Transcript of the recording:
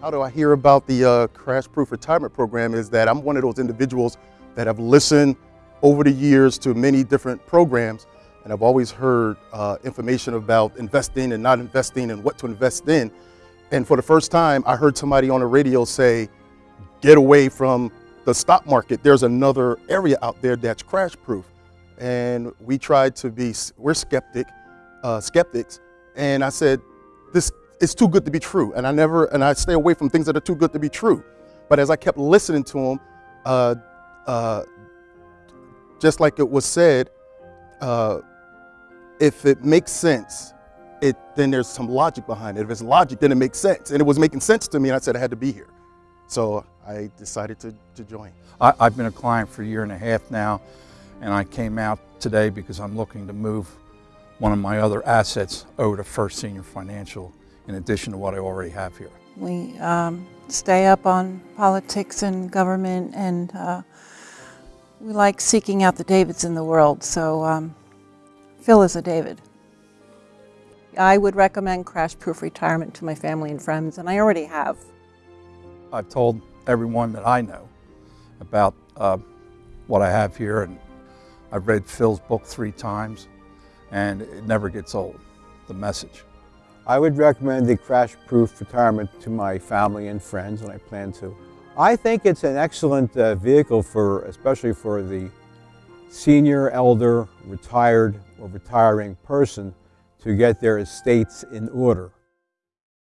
How do I hear about the uh, Crash Proof Retirement Program is that I'm one of those individuals that have listened over the years to many different programs and I've always heard uh, information about investing and not investing and what to invest in. And for the first time, I heard somebody on the radio say, get away from the stock market. There's another area out there that's crash proof. And we tried to be, we're skeptic, uh, skeptics. And I said, this is too good to be true. And I never, and I stay away from things that are too good to be true. But as I kept listening to him, uh, uh, just like it was said, uh, if it makes sense, it, then there's some logic behind it. If it's logic, then it makes sense. And it was making sense to me, and I said I had to be here. So I decided to, to join. I, I've been a client for a year and a half now, and I came out today because I'm looking to move one of my other assets over to First Senior Financial in addition to what I already have here. We um, stay up on politics and government, and uh, we like seeking out the Davids in the world. So um, Phil is a David. I would recommend Crash Proof Retirement to my family and friends, and I already have. I've told everyone that I know about uh, what I have here, and I've read Phil's book three times, and it never gets old, the message. I would recommend the Crash Proof Retirement to my family and friends, and I plan to. I think it's an excellent uh, vehicle for, especially for the senior, elder, retired, or retiring person to get their estates in order.